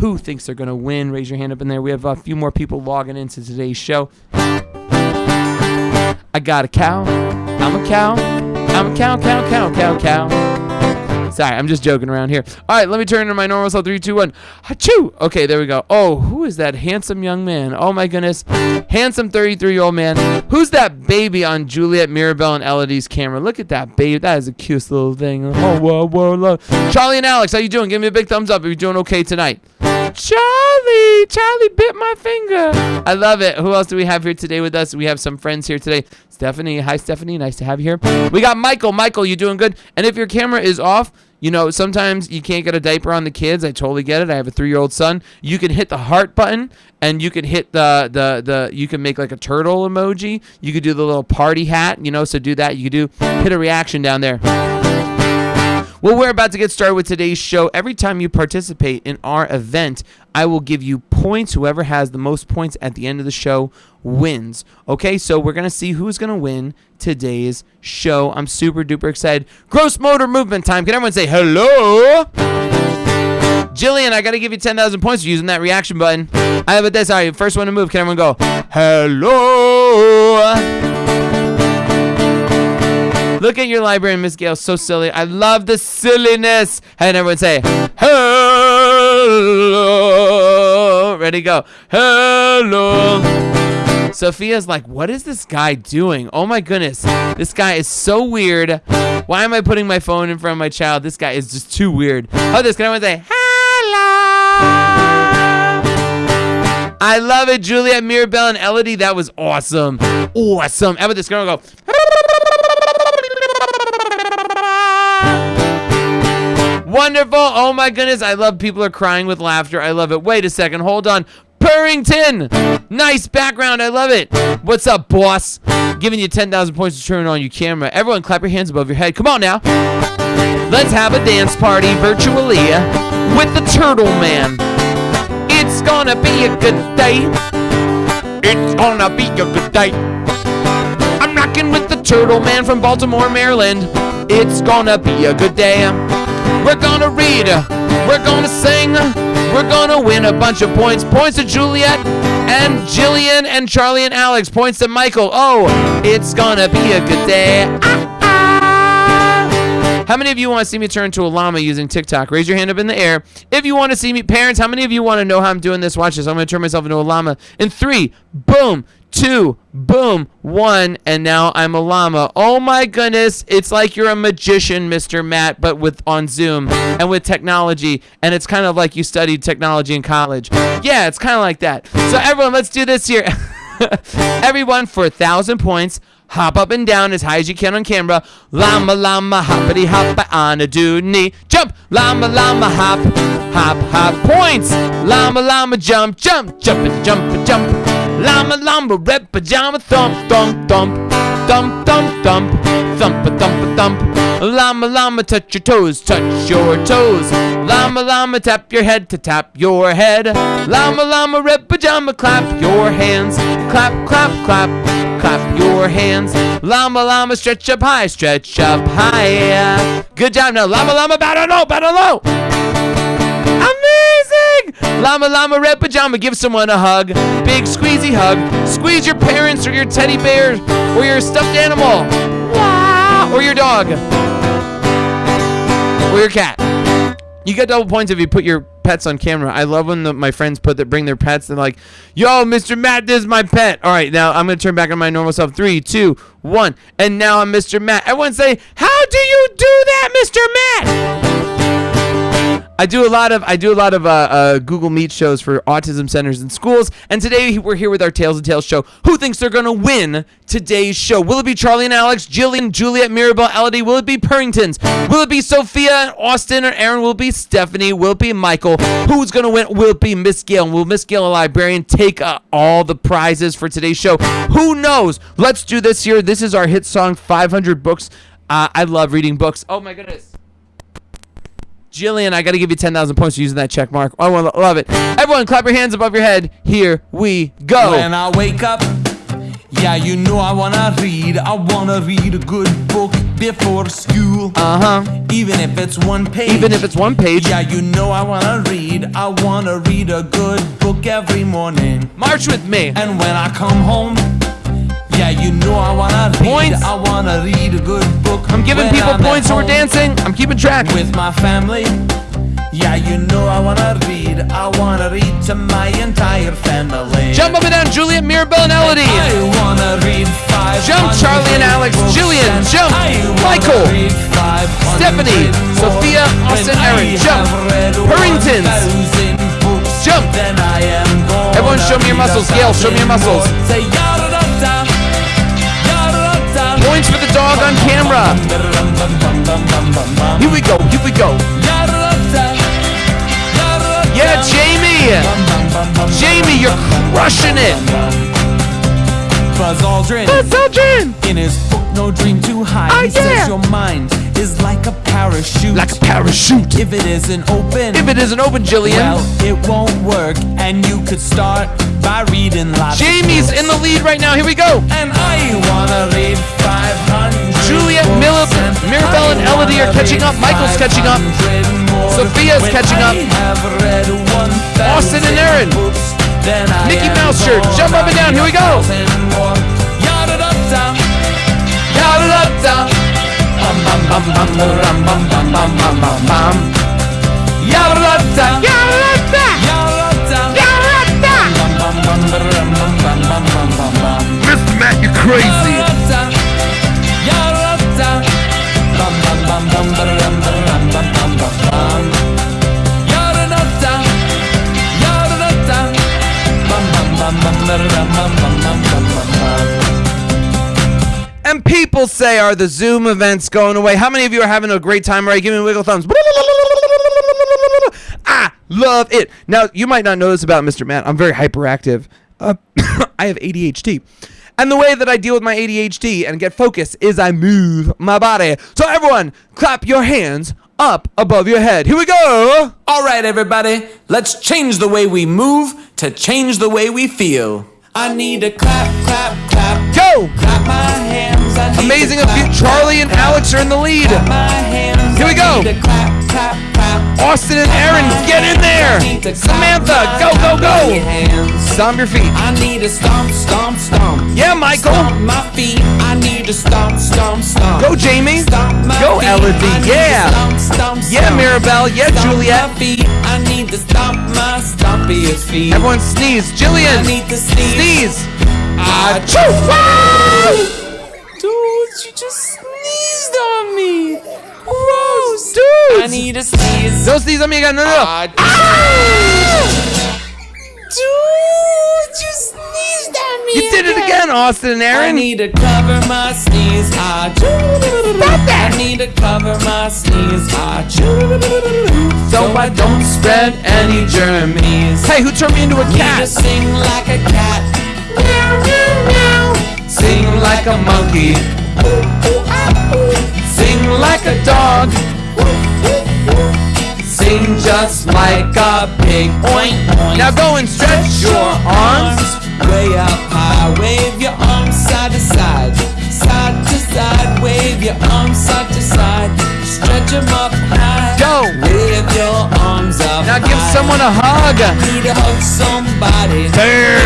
Who thinks they're going to win? Raise your hand up in there. We have a few more people logging into today's show. I got a cow. I'm a cow. I'm a cow, cow, cow, cow, cow. Sorry, I'm just joking around here. All right, let me turn to my normal self. Three, two, one. Achoo! Okay, there we go. Oh, who is that handsome young man? Oh my goodness, handsome 33 year old man. Who's that baby on Juliet Mirabelle and Elodie's camera? Look at that baby. That is a cute little thing. Oh, whoa, whoa, whoa. Charlie and Alex, how you doing? Give me a big thumbs up if you're doing okay tonight. Charlie, Charlie bit my finger. I love it. Who else do we have here today with us? We have some friends here today. Stephanie, hi Stephanie, nice to have you here. We got Michael. Michael, you doing good? And if your camera is off, you know, sometimes you can't get a diaper on the kids. I totally get it. I have a three-year-old son. You can hit the heart button, and you can hit the the the. You can make like a turtle emoji. You could do the little party hat. You know, so do that. You could do hit a reaction down there. Well, we're about to get started with today's show. Every time you participate in our event, I will give you points. Whoever has the most points at the end of the show wins. Okay, so we're going to see who's going to win today's show. I'm super duper excited. Gross motor movement time. Can everyone say hello? Jillian, I got to give you 10,000 points for using that reaction button. I have a this. Sorry, first one to move. Can everyone go, hello? Look at your library, Miss Gail. So silly. I love the silliness. And everyone say, hello. Ready, go. Hello. Sophia's like, what is this guy doing? Oh my goodness. This guy is so weird. Why am I putting my phone in front of my child? This guy is just too weird. Oh, this. Can everyone say, hello? I love it. Juliet, Mirabelle, and Elodie. That was awesome. Awesome. How about this girl go? Wonderful. Oh my goodness. I love people are crying with laughter. I love it. Wait a second. Hold on. Purrington. Nice background. I love it. What's up, boss? Giving you 10,000 points to turn on your camera. Everyone clap your hands above your head. Come on now. Let's have a dance party virtually with the Turtle Man. It's gonna be a good day. It's gonna be a good day. I'm rocking with the Turtle Man from Baltimore, Maryland. It's gonna be a good day. We're gonna read, we're gonna sing, we're gonna win a bunch of points. Points to Juliet and Jillian and Charlie and Alex. Points to Michael. Oh, it's gonna be a good day. Ah. How many of you want to see me turn to a llama using TikTok? Raise your hand up in the air. If you want to see me, parents, how many of you want to know how I'm doing this? Watch this. I'm going to turn myself into a llama. In three, boom, two, boom, one, and now I'm a llama. Oh my goodness, it's like you're a magician, Mr. Matt, but with on Zoom and with technology, and it's kind of like you studied technology in college. Yeah, it's kind of like that. So everyone, let's do this here. everyone, for a thousand points, hop up and down as high as you can on camera. Llama, llama, hoppity hop on a dooney. Jump, llama, llama, hop, hop, hop. Points. Llama, llama, jump, jump, jump, jump, jump. Llama, llama, red pajama, thump, thump, thump, thump, thump, thump, thump, thump, a thump. Llama, llama, touch your toes, touch your toes. Llama, llama, tap your head to tap your head. Llama, llama, red pajama, clap your hands. Clap, clap, clap, clap your hands. Llama, llama, stretch up high, stretch up high. Good job. Now, llama, llama, battle low, battle low. Amazing! Llama Llama Red Pajama, give someone a hug. Big squeezy hug. Squeeze your parents or your teddy bear or your stuffed animal. Wow. Or your dog. Or your cat. You get double points if you put your pets on camera. I love when the, my friends put that bring their pets They're like, yo, Mr. Matt, this is my pet. All right, now I'm gonna turn back on my normal self. Three, two, one, and now I'm Mr. Matt. Everyone say, how do you do that, Mr. Matt? I do a lot of I do a lot of uh, uh, Google Meet shows for autism centers and schools, and today we're here with our Tales and Tales show. Who thinks they're gonna win today's show? Will it be Charlie and Alex, Jillian, Juliet, Mirabelle, Elodie? Will it be Purringtons? Will it be Sophia and Austin or Aaron? Will it be Stephanie? Will it be Michael? Who's gonna win? Will it be Miss Gail? Will Miss Gail, a librarian, take uh, all the prizes for today's show? Who knows? Let's do this here. This is our hit song, 500 books. Uh, I love reading books. Oh my goodness. Jillian, I got to give you 10,000 points for using that check mark. I love it. Everyone, clap your hands above your head. Here we go. When I wake up Yeah, you know I wanna read. I wanna read a good book before school. Uh huh. Even if it's one page. Even if it's one page. Yeah, you know I wanna read. I wanna read a good book every morning. March with me. And when I come home, yeah, you know I wanna read. Points. I wanna read a good book. I'm giving people I'm points who are dancing. I'm keeping track. with my family. Yeah, you know I wanna read. I wanna read to my entire family. Jump up and down, Juliet, Mirabelle, and Elodie. I wanna read five. Jump, Charlie and Alex. Jillian, jump. Michael. Stephanie, Sophia, Austin, Aaron, jump. Purringtons. Jump. Everyone show me your muscles. Gail, show me your muscles. For the dog on camera. Here we go. Here we go. Yeah, Jamie. Jamie, you're crushing it. Buzz Aldrin. Buzz Aldrin. In his book, No Dream Too High, Oh, he yeah. says your mind is like a parachute. Like a parachute. if it isn't open, If it isn't open, Jillian. well, it won't work. And you could start by reading lots. Jamie's in the lead right now. Here we go. And I wanna read 500. Juliet, books, Mil- and Mirabelle, and Elodie are catching up. Michael's catching up. Sophia's catching up. Have read 1,000 Austin and Aaron. Mickey Mouse shirt. Jump up and down. Here we go. bam bam bam bam bam bam bam bam Mr. Matt you crazy people say, are the Zoom events going away? How many of you are having a great time? Right? Give me a wiggle thumbs. I love it. Now, you might not know this about Mr. Matt. I'm very hyperactive. Uh, I have ADHD. And the way that I deal with my ADHD and get focus is I move my body. So, everyone, clap your hands up above your head. Here we go. All right, everybody, let's change the way we move to change the way we feel. I need to clap, clap, clap, Go. clap my hands. I need Amazing you. clap, Charlie and Alex are in the lead. Here we go. Austin and Aaron, get in there. Samantha, go, go, go. Stomp your feet. I need to stomp, stomp, stomp. Yeah, Michael. Stomp my feet. I need to stomp, stomp, stomp. Go, Jamie. Go. Elodie. I need to Yeah. Yeah. Mirabelle. Yeah, Juliet. I need to stomp my stompiest feet. Everyone sneeze. I Jillian, need to sneeze. sneeze. Ah. Dude, you just sneezed on me. Gross. Dude. I need to sneeze. Don't sneeze on me again. No, no, no. Ah, Dude, you sneezed at me. You did it again, Austin and I need to cover my sneeze. Ah, Stop that. I need to cover my sneeze. Ah, So I don't spread any germs. Hey, who turned me into a cat? Need to sing like a cat. Sing like a monkey. Sing like a dog. Sing just like a pig. Oink, oink. Now go and stretch your arms. way up high. Wave your arms side to side, side to side. Wave your arms side to side. Stretch them up high. Go. Wave your arms up Now give someone a hug. Need to hug somebody. Bear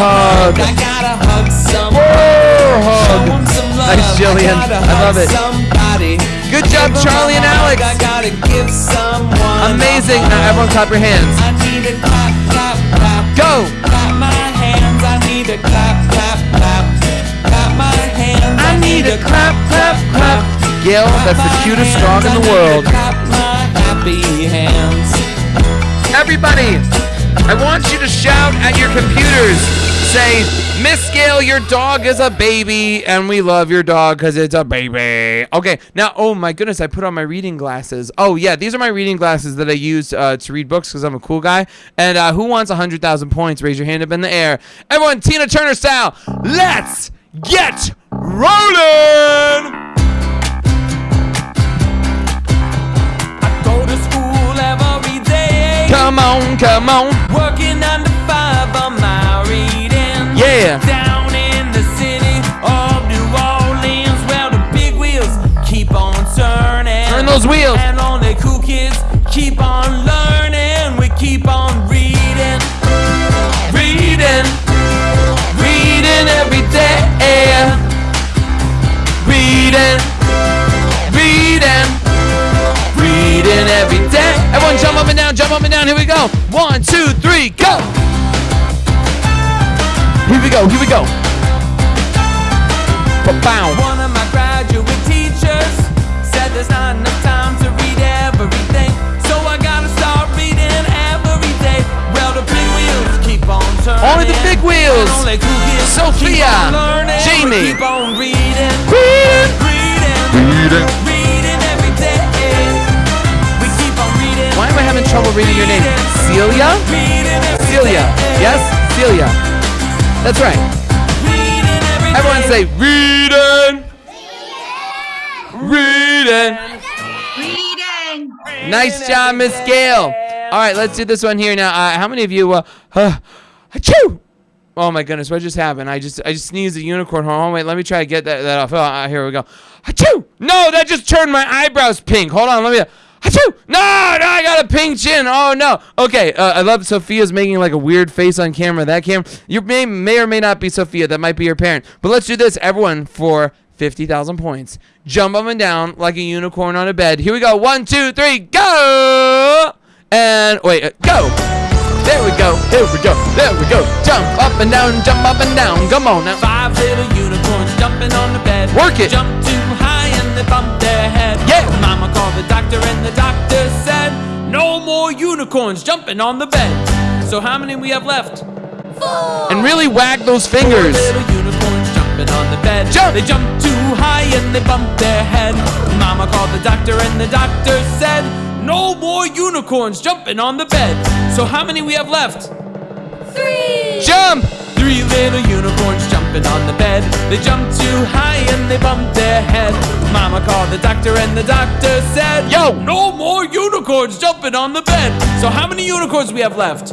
hug. I gotta hug somebody. Bear Show hug. 'em some love. Nice, Jillian. I, I love it. Somebody. Good job, Charlie and. Alex. I gotta give someone. Amazing. Now everyone clap your hands. I need to clap, clap, clap. Go. Clap my hands. I need to clap, clap, clap. Clap my hands. I need to clap, clap, clap. Gail, that's the cutest dog in the world. Happy hands. Everybody, I want you to shout at your computers. Say, Miss Gail, your dog is a baby, and we love your dog because it's a baby. Okay, now, oh my goodness, I put on my reading glasses. Oh, yeah, these are my reading glasses that I use uh, to read books because I'm a cool guy. And uh, who wants 100,000 points? Raise your hand up in the air. Everyone, Tina Turner style, let's get rolling! Come on, come on. Working nine to five on my reading. Yeah. Down in the city of New Orleans, where the big wheels keep on turning. Turn those wheels. And all the cool kids keep on. Up and down, jump up and down. Here we go. One, two, three, go. Here we go, here we go. Bow. One of my graduate teachers said there's not enough time to read everything. So I gotta start reading every day. Well, the big wheels keep on turning. Only the big wheels. And only cool kids Sophia, keep on learning. Jamie. We keep on reading. Reading. Reading. Reading. Having trouble reading your name? Celia? Celia. Yes? Celia. That's right. Everyone say reading. Reading. Reading. Nice job, Miss Gail. All right, let's do this one here now. Uh, how many of you? Uh, uh, achoo! Oh my goodness, what just happened? I just I just sneezed a unicorn horn. Oh, wait, let me try to get that, that off. Oh, uh, here we go. Achoo! No, that just turned my eyebrows pink. Hold on, let me. Achoo! No, no, I got a pink chin. Oh no. Okay, uh, I love Sophia's making like a weird face on camera. That camera, you may may or may not be Sophia. That might be your parent. But let's do this, everyone, for fifty thousand points. Jump up and down like a unicorn on a bed. Here we go. One, two, three, go! And wait, uh, go! There we go. There we go. There we go. Jump up and down. Jump up and down. Come on now. Five little unicorns jumping on the bed. Work it. Jump high and they bump their head. Yeah. Mama called the doctor and the doctor said, No more unicorns jumping on the bed. So how many we have left? Four! And really wag those fingers. Four little unicorns jumping on the bed. Jump. They jump too high and they bump their head. Mama called the doctor and the doctor said, No more unicorns jumping on the bed. So how many we have left? Three! Jump! Three little unicorns jumping on the bed. They jumped too high and they bumped their head. Mama called the doctor and the doctor said, Yo. no more unicorns jumping on the bed. So how many unicorns we have left?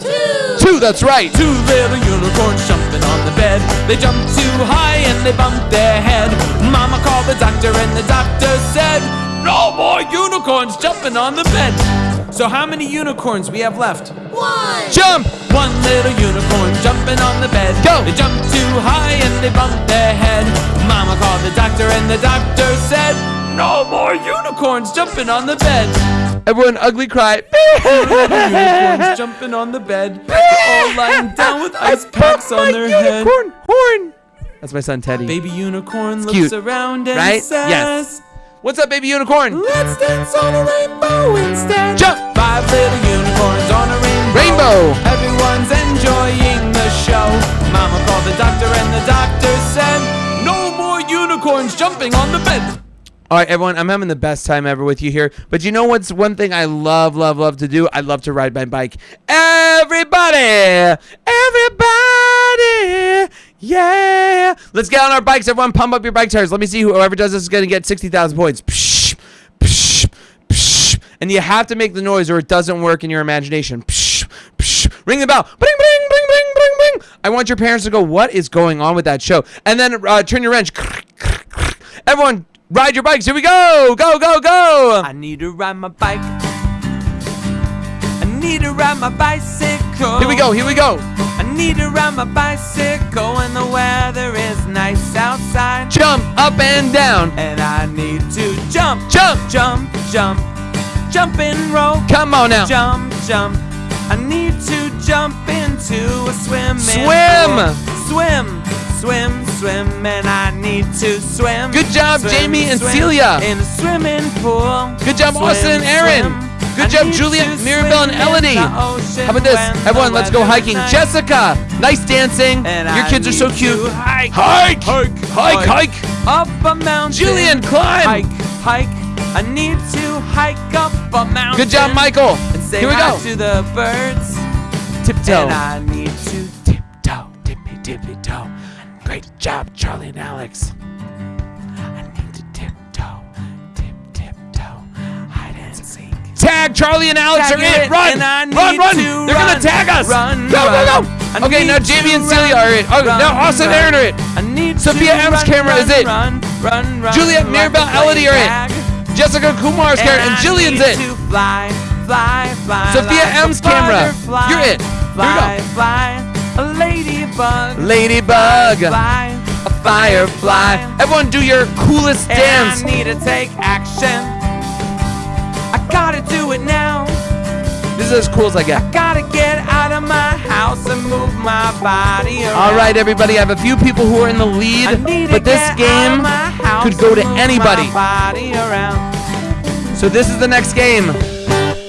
Two, Two, that's right. Two little unicorns jumping on the bed. They jump too high and they bump their head. Mama called the doctor and the doctor said, no more unicorns jumping on the bed. So how many unicorns we have left? One. Jump! One little unicorn jumping on the bed. Go. They jumped too high and they bumped their head. Mama called the doctor and the doctor said, No more unicorns jumping on the bed. Everyone ugly cry. unicorns jumping on the bed. All lying down with ice packs on their head. unicorn horn. That's my son Teddy. Baby unicorn looks cute, around and right? says, Yes. What's up, baby unicorn? Let's dance on a rainbow instead. Jump. Five little unicorns Everyone's enjoying the show. Mama called the doctor and the doctor said, No more unicorns jumping on the bed. All right, everyone, I'm having the best time ever with you here. But you know what's one thing I love, love, love to do? I love to ride my bike. Everybody, everybody, yeah. Let's get on our bikes. Everyone, pump up your bike tires. Let me see who whoever does this is going to get 60,000 points. Psh, psh, psh. And you have to make the noise or it doesn't work in your imagination. Psh, psh. Ring the bell. Bling, bling, bling, bling, bling, bling. I want your parents to go, what is going on with that show? And then uh, turn your wrench. Everyone, ride your bikes. Here we go. Go, go, go. I need to ride my bike. I need to ride my bicycle. Here we go. Here we go. I need to ride my bicycle when the weather is nice outside. Jump up and down. And I need to jump, Jump. jump, jump, jump and roll. Come on now. Jump, jump. I need to jump into a swimming Swim. pool. Swim, swim, swim, and I need to swim. Good job, swim, Jamie and swim Celia. In a swimming pool. Good job, Swim, Austin and Aaron. swim. Good job, Juliet, Mirabelle, and swim Elodie. How about this? Everyone, let's go hiking. Jessica, nice dancing. And Your I kids are so cute. to Hike, Hike. hike, Hike, hike. Up a mountain. Julian, climb. Hike, hike. I need to hike up a mountain. Good job, Michael. And say Here we go. to the birds. Tiptoe. And I need to Tiptoe, tippy, tippy toe. Great job, Charlie and Alex. I need to tiptoe, tip, tiptoe, hide and seek. Tag Charlie and Alex Tag are it, in. Run, and I run, need run. to They're gonna tag us. run, go, run. go, go. I Okay, now Jamie and run, Celia are in. Oh, run, now Austin and run. Aaron are in. I need Sophia run, camera run, is it. Run, run, run. Juliet, Mirabelle, Elodie are in. Jessica Kumar's and I Jillian's need it. fly, fly, fly. Sophia like M's camera. You're it. Here we Fly, go. fly, a ladybug. Ladybug, Fly, a firefly. Everyone, do your coolest and dance. I need to take action. I gotta do it now. This is as cool as I get. Gotta get out of my house and move my body around. All right, everybody. I have a few people who are in the lead, but this game of my house could go to anybody. My body around. So this is the next game.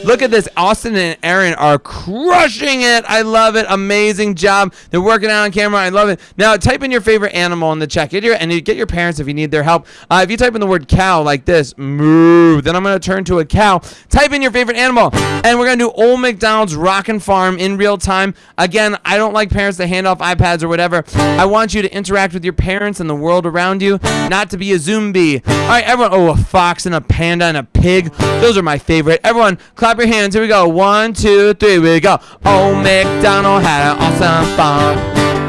Look at this. Austin and Aaron are crushing it. I love it. Amazing job. They're working out on camera. I love it. Now type in your favorite animal in the chat. Get your and you get your parents if you need their help. Uh, if you type in the word cow like this, moo, then I'm gonna turn to a cow. Type in your favorite animal, and we're gonna do Old McDonald's Rockin' Farm in real time. Again, I don't like parents to hand off iPads or whatever. I want you to interact with your parents and the world around you, not to be a zombie. All right, everyone. Oh, a fox and a panda and a pig. Those are my favorite. Everyone, clap your hands. Here we go. One, two, three. We go. Old McDonald had an awesome farm.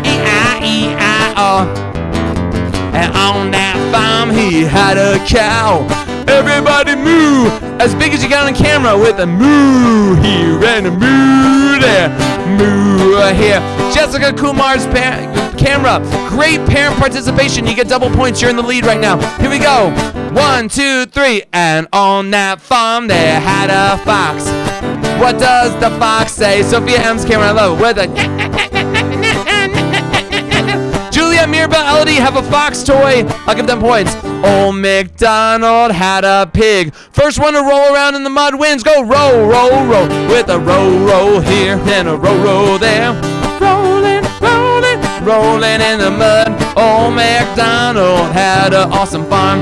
E-I-E-I-O. And on that farm he had a cow. Everybody moo as big as you got on camera with a moo here and a moo there, moo here. Jessica Kumar's camera, great parent participation. You get double points. You're in the lead right now. Here we go. One, two, three. And on that farm they had a fox. What does the fox say? Sophia M's camera, I love it. With a Mirabelle Elodie have a fox toy. I'll give them points. Old MacDonald had a pig. First one to roll around in the mud wins. Go roll, roll, roll. With a roll, roll here and a roll, roll there. Rolling, rolling, rolling in the mud. Old MacDonald had an awesome farm.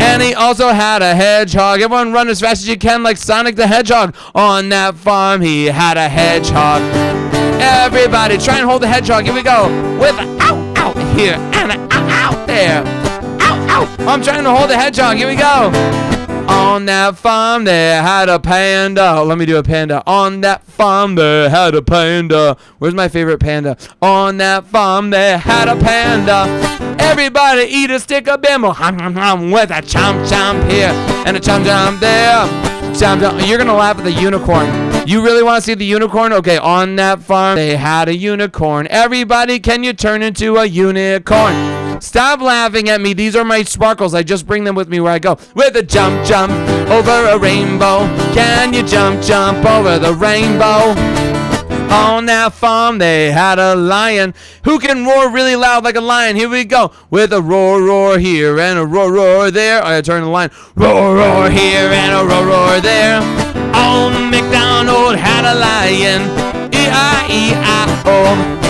And he also had a hedgehog. Everyone run as fast as you can like Sonic the Hedgehog. On that farm, he had a hedgehog. Everybody, try and hold the hedgehog. Here we go. With a ow, ow here and ow there. Ow, ow. I'm trying to hold the hedgehog. Here we go. On that farm, they had a panda. Let me do a panda. On that farm, they had a panda. Where's my favorite panda? On that farm, they had a panda. Everybody eat a stick of bimbo. Hum, with a chomp chomp here and a chomp chomp there. Chomp chomp. You're gonna laugh at the unicorn. You really want to see the unicorn? Okay, on that farm, they had a unicorn. Everybody, can you turn into a unicorn? Stop laughing at me. These are my sparkles. I just bring them with me where I go. With a jump, jump over a rainbow. Can you jump, jump over the rainbow? On that farm, they had a lion who can roar really loud like a lion. Here we go. With a roar, roar here and a roar, roar there. I turn the line. Roar, roar here and a roar, roar there. Old MacDonald had a lion. E-I-E-I-O.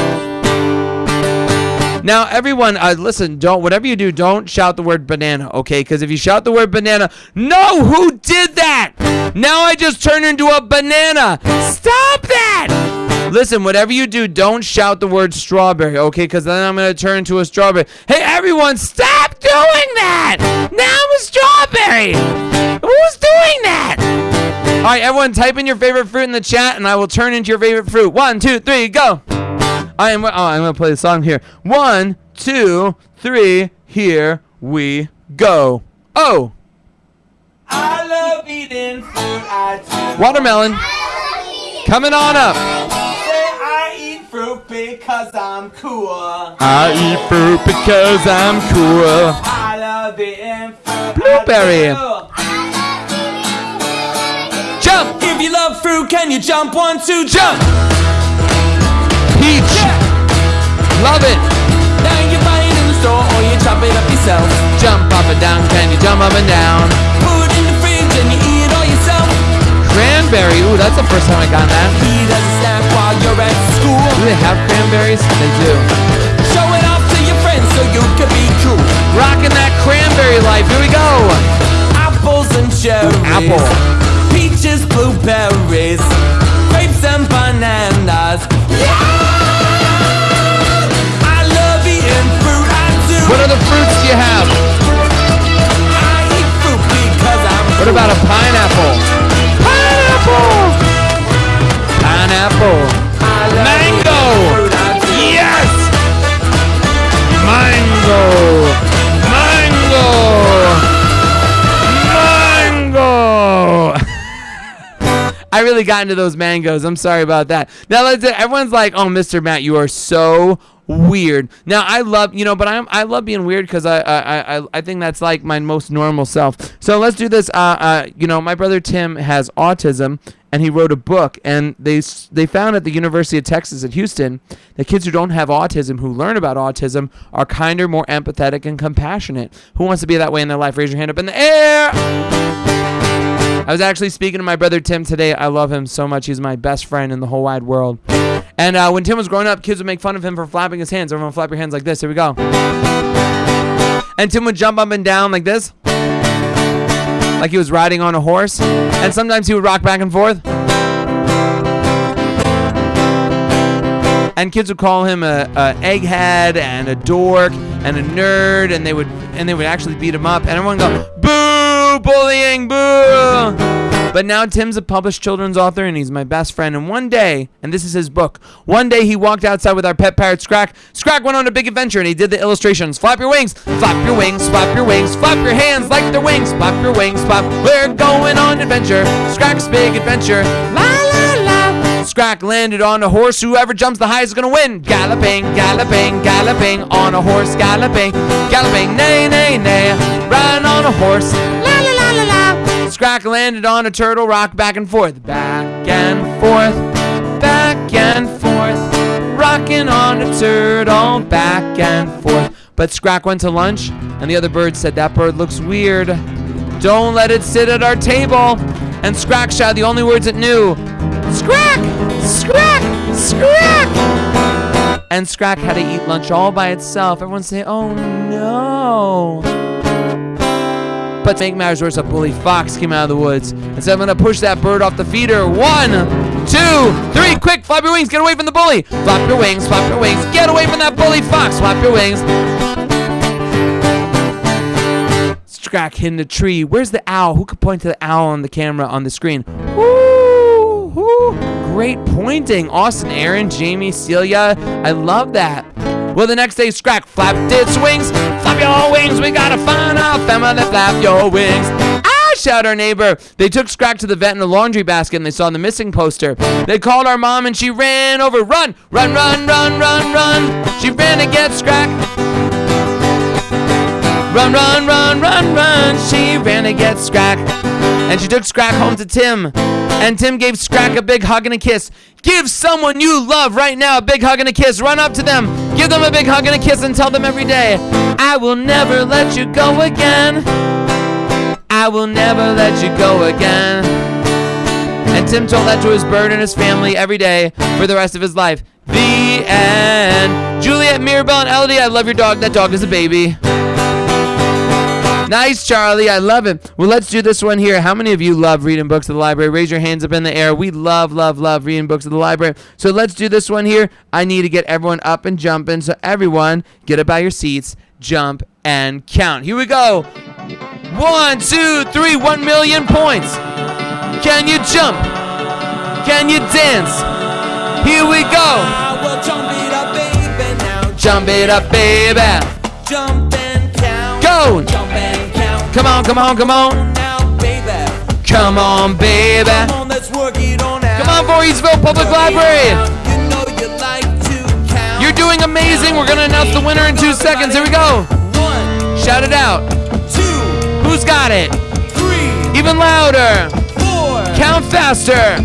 Now, everyone, uh, listen. Don't whatever you do, don't shout the word banana, okay? Because if you shout the word banana, no, who did that? Now I just turned into a banana. Stop that! Listen, whatever you do, don't shout the word strawberry, okay? Because then I'm gonna turn into a strawberry. Hey, everyone, stop doing that! Now I'm a strawberry. Who's doing that? All right, everyone, type in your favorite fruit in the chat, and I will turn into your favorite fruit. One, two, three, go. I am. Oh, I'm gonna play the song here. One, two, three. Here we go. Oh, I love eating fruit. I do. watermelon. Coming on up. I eat fruit because I'm cool. I eat fruit because I'm cool. I love eating fruit. Blueberry. Jump, If you love fruit, can you jump one, two, jump. Peach. Love it. Now you buy it in the store or you chop it up yourself. Jump up and down. Can you jump up and down? Put it in the fridge and you eat it all yourself. Cranberry. Ooh, that's the first time I got that. Eat a snack while you're at school. Do they have cranberries? They do. Show it off to your friends so you can be cool. Rocking that cranberry life. Here we go. Apples and cherries. Apple. Blueberries. Grapes and bananas. I love eating fruit. I do. What other fruits do you have? I eat fruit because I'm What about a pineapple? Pineapple! Pineapple. Mango! eating fruit. I do. Yes! Mango! Really got into those mangoes. I'm sorry about that. Now let's. Everyone's like, "Oh, Mr. Matt, you are so weird." Now I love you know, but I'm I love being weird because I, I I I think that's like my most normal self. So let's do this. Uh, uh, you know, my brother Tim has autism, and he wrote a book. And they they found at the University of Texas at Houston that kids who don't have autism, who learn about autism, are kinder, more empathetic, and compassionate. Who wants to be that way in their life? Raise your hand up in the air. I was actually speaking to my brother Tim today. I love him so much. He's my best friend in the whole wide world. And uh, when Tim was growing up, kids would make fun of him for flapping his hands. Everyone flap your hands like this. Here we go. And Tim would jump up and down like this, like he was riding on a horse. And sometimes he would rock back and forth. And kids would call him a, a egghead and a dork and a nerd, and they would and they would actually beat him up. And everyone would go, "Boo! Bullying! Boo!" But now Tim's a published children's author and he's my best friend. And one day, and this is his book, one day he walked outside with our pet parrot Scrack. Scrack went on a big adventure and he did the illustrations. Flap your wings, flap your wings, flap your wings, flap your hands like they're wings, flap your wings, flap. We're going on adventure. Scrack's big adventure. La la la. Scrack landed on a horse. Whoever jumps the highest is gonna win. Galloping, galloping, galloping on a horse. Galloping, galloping, nay, nay, nay. Riding on a horse. Scrack landed on a turtle. Rock back and forth, back and forth, back and forth. Rocking on a turtle, back and forth. But Scrack went to lunch, and the other bird said that bird looks weird. Don't let it sit at our table. And Scrack shouted the only words it knew. Scrack! Scrack! Scrack! And Scrack had to eat lunch all by itself. Everyone say, oh no. But to make matters worse, a bully fox came out of the woods and said, I'm gonna push that bird off the feeder. One, two, three, quick, flap your wings, get away from the bully. Flap your wings, flap your wings, get away from that bully fox, flap your wings. Scrack in a tree. Where's the owl? Who could point to the owl on the camera on the screen? Woo! Great pointing. Austin, Aaron, Jamie, Celia. I love that. Well, the next day, Scrack flapped its wings. Flap your wings. We gotta find our family. Flap your wings. Ah! Shout our neighbor. They took Scrack to the vet in a laundry basket and they saw the missing poster. They called our mom and she ran over. Run, run, run, run, run, run. She ran to get Scrack. Run, run, run, run, run. She ran to get Scrack. And she took Scrack home to Tim. And Tim gave Scrack a big hug and a kiss. Give someone you love right now a big hug and a kiss. Run up to them. Give them a big hug and a kiss and tell them every day, I will never let you go again. I will never let you go again. And Tim told that to his bird and his family every day for the rest of his life. The end. Juliet, Mirabelle, and Elodie, I love your dog. That dog is a baby. Nice, Charlie. I love it. Well, let's do this one here. How many of you love reading books at the library? Raise your hands up in the air. We love, love, love reading books at the library. So let's do this one here. I need to get everyone up and jumping. So everyone, get up out your seats, jump, and count. Here we go. One, two, three, one million points. Can you jump? Can you dance? Here we go. Jump it up, baby, now. Jump it up, baby. Jump and count. Go. Jump and count. Come on, come on, come on. Baby. Come on, baby. Come on, let's work it on out. Come on, Voorheesville Public Library. You know you like to count. You're doing amazing. We're going to announce the winner in two seconds. Here we go. Shout it out. two, Who's got it? three, Even louder. four, Count faster.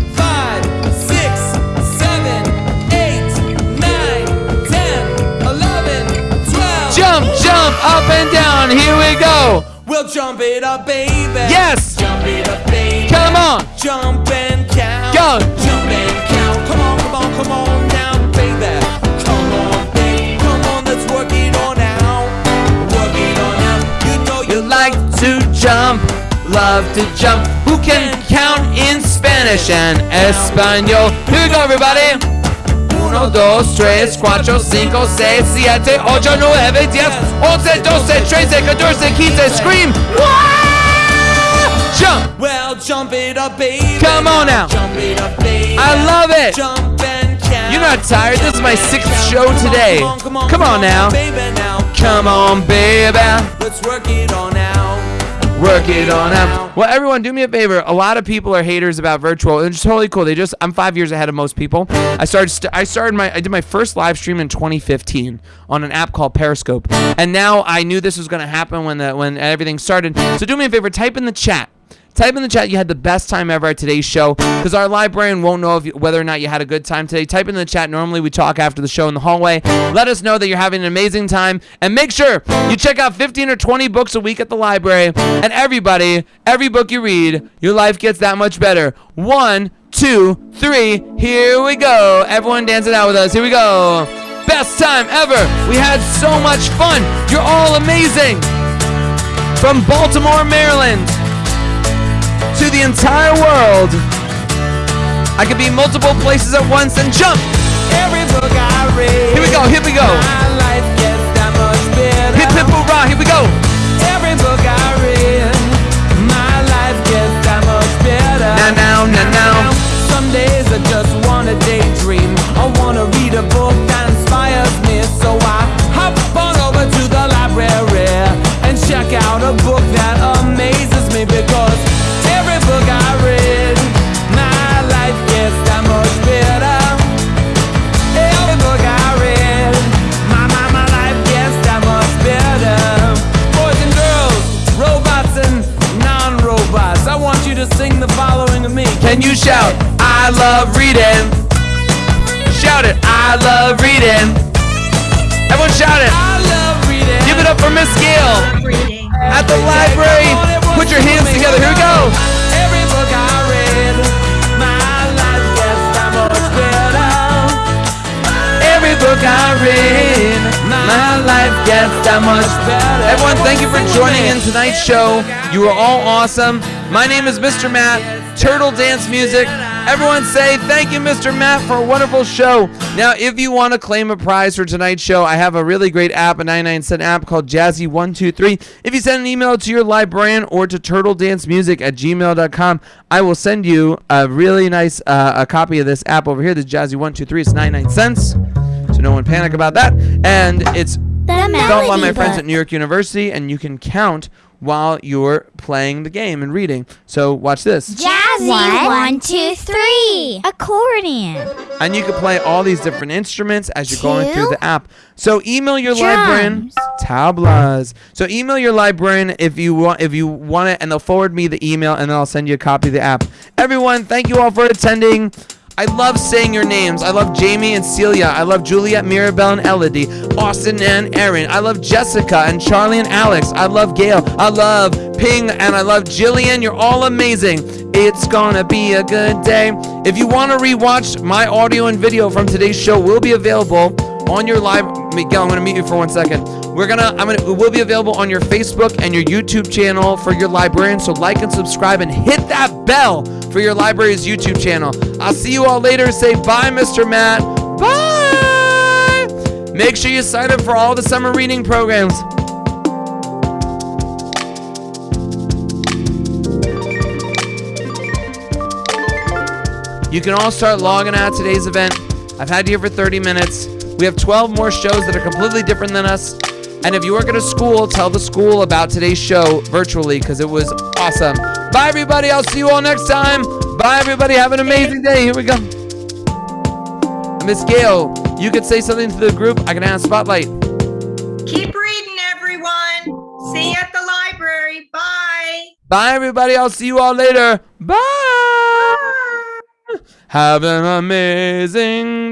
Jump, jump, up and down. Here we go. We'll jump it up, baby. Yes. Jump it up, baby. Come on. Jump and count. Go. Jump and count. Come on, come on, come on now, baby. Come on, baby. Come on, let's work it on out. Work it on out. You know you, You like to jump, love to jump. Who can count in Spanish and Espanol? Here we go, everybody. Uno, dos, tres, cuatro, cinco, seis, siete, ocho, nueve, diez, once, doce, trece, catorce, quince. Scream! Wah! Jump! Well, jump it up, baby. Come on now. Jump it up, baby. I love it. Jump and count. You're not tired. This is my sixth show today. Come on, come on, Come on now. baby. Now, Come on, baby. let's work it on out. Work it on out. Well, everyone, do me a favor. A lot of people are haters about virtual, and it's totally cool. They just I'm five years ahead of most people. I started st- I started my I did my first live stream in 2015 on an app called Periscope, and now I knew this was going to happen when the when everything started. So do me a favor, type in the chat. Type in the chat you had the best time ever at today's show because our librarian won't know you, whether or not you had a good time today. Type in the chat. Normally we talk after the show in the hallway. Let us know that you're having an amazing time and make sure you check out 15 or 20 books a week at the library. And everybody, every book you read, your life gets that much better. One, two, three. Here we go. Everyone dancing out with us. Here we go. Best time ever. We had so much fun. You're all amazing. From Baltimore, Maryland the entire world. I could be multiple places at once and jump. Every book I read. Here we go, here we go. My life gets that much better. Hip hip hurrah, here we go. Every book I read. My life gets that much better. Now, now, now, now. Some days I just wanna daydream. I wanna read a book that inspires me. So I hop on over to the library and check out a book that love reading? Shout it, I love reading. Everyone shout it. I love reading. Give it up for Miss Gail reading. at the library. Put your hands together. Here we go. Every book I read, my life gets that much better. Every book I read, my life gets that much better. Everyone, thank you for joining in tonight's show. You are all awesome. My name is Mr. Matt, Turtle Dance Music. Everyone say thank you, Mr. Matt, for a wonderful show. Now, if you want to claim a prize for tonight's show, I have a really great app, a 99 cent app called Jazzy123. If you send an email to your librarian or to turtledancemusic at gmail.com, I will send you a really nice uh, a copy of this app over here, this Jazzy123. It's 99 cents. So no one panic about that. And it's The developed by my friends Book. at New York University, and you can count while you're playing the game and reading. So watch this. Jazzy one, two, three. Accordion. And you can play all these different instruments as you're going through the app. So email your librarian tablas. So email your librarian if you want if you want it and they'll forward me the email and then I'll send you a copy of the app. Everyone, thank you all for attending. I love saying your names. I love Jamie and Celia. I love Juliet, Mirabelle, and Elodie. Austin and Aaron. I love Jessica and Charlie and Alex. I love Gail. I love Ping and I love Jillian. You're all amazing. It's gonna be a good day. If you want to rewatch my audio and video from today's show, will be available on your live. Miguel, I'm gonna meet you for one second. We're gonna, I'm gonna, it will be available on your Facebook and your YouTube channel for your librarian. So like and subscribe and hit that bell for your library's YouTube channel. I'll see you all later. Say bye, Mr. Matt. Bye. Make sure you sign up for all the summer reading programs. You can all start logging out today's event. I've had you here for 30 minutes. We have 12 more shows that are completely different than us. And if you work at a school, tell the school about today's show virtually because it was awesome. Bye, everybody. I'll see you all next time. Bye, everybody. Have an amazing day. Here we go. Miss Gail, you could say something to the group. I can have spotlight. Keep reading, everyone. See you at the library. Bye. Bye, everybody. I'll see you all later. Bye. Have an amazing